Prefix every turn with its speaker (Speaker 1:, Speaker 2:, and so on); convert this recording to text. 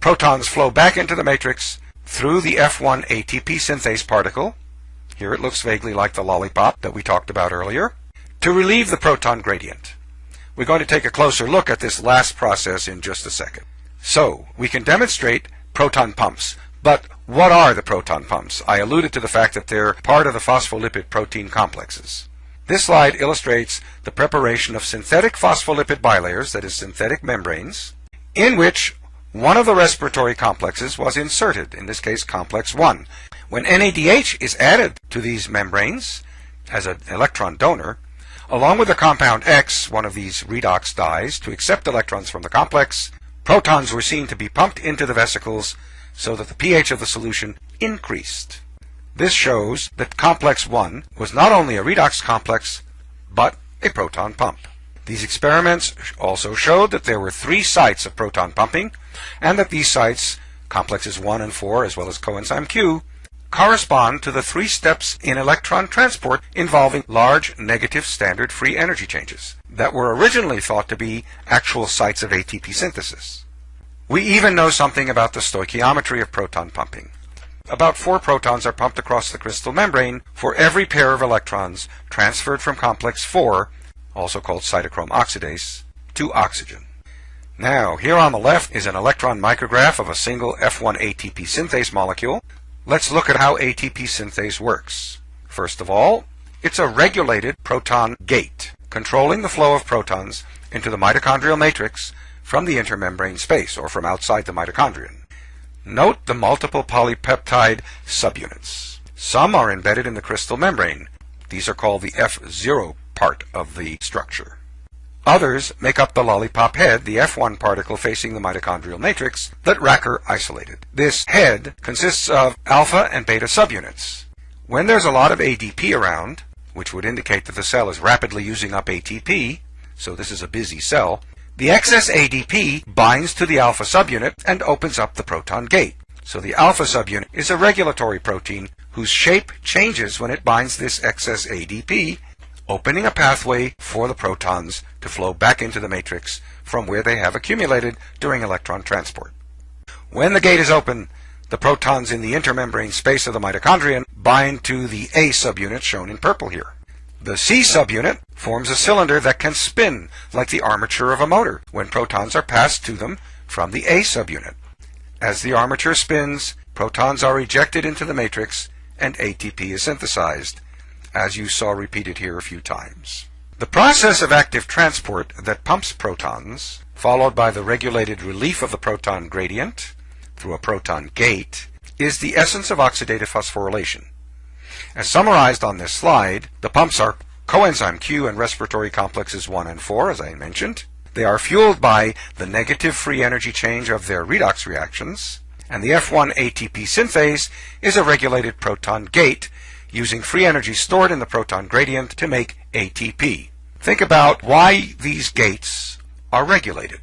Speaker 1: protons flow back into the matrix through the F1 ATP synthase particle. Here it looks vaguely like the lollipop that we talked about earlier, to relieve the proton gradient. We're going to take a closer look at this last process in just a second. So, we can demonstrate proton pumps, but what are the proton pumps? I alluded to the fact that they're part of the phospholipid protein complexes. This slide illustrates the preparation of synthetic phospholipid bilayers, that is synthetic membranes, in which one of the respiratory complexes was inserted, in this case complex 1. When NADH is added to these membranes as an electron donor, along with the compound X, one of these redox dyes, to accept electrons from the complex, protons were seen to be pumped into the vesicles so that the pH of the solution increased. This shows that complex 1 was not only a redox complex, but a proton pump. These experiments also showed that there were three sites of proton pumping, and that these sites, complexes 1 and 4 as well as coenzyme Q, correspond to the three steps in electron transport involving large negative standard free energy changes that were originally thought to be actual sites of ATP synthesis. We even know something about the stoichiometry of proton pumping. About four protons are pumped across the cristal membrane for every pair of electrons transferred from complex 4, also called cytochrome oxidase, to oxygen. Now, here on the left is an electron micrograph of a single F1 ATP synthase molecule. Let's look at how ATP synthase works. First of all, it's a regulated proton gate, controlling the flow of protons into the mitochondrial matrix from the intermembrane space, or from outside the mitochondrion. Note the multiple polypeptide subunits. Some are embedded in the cristal membrane. These are called the F0 part of the structure. Others make up the lollipop head, the F1 particle facing the mitochondrial matrix that Racker isolated. This head consists of alpha and beta subunits. When there's a lot of ADP around, which would indicate that the cell is rapidly using up ATP, so this is a busy cell, the excess ADP binds to the alpha subunit and opens up the proton gate. So the alpha subunit is a regulatory protein whose shape changes when it binds this excess ADP opening a pathway for the protons to flow back into the matrix from where they have accumulated during electron transport. When the gate is open, the protons in the intermembrane space of the mitochondrion bind to the A subunit shown in purple here. The C subunit forms a cylinder that can spin like the armature of a motor when protons are passed to them from the A subunit. As the armature spins, protons are ejected into the matrix and ATP is synthesized as you saw repeated here a few times. The process of active transport that pumps protons, followed by the regulated relief of the proton gradient through a proton gate, is the essence of oxidative phosphorylation. As summarized on this slide, the pumps are coenzyme Q and respiratory complexes 1 and 4, as I mentioned. They are fueled by the negative free energy change of their redox reactions, and the F1 ATP synthase is a regulated proton gate using free energy stored in the proton gradient to make ATP. Think about why these gates are regulated.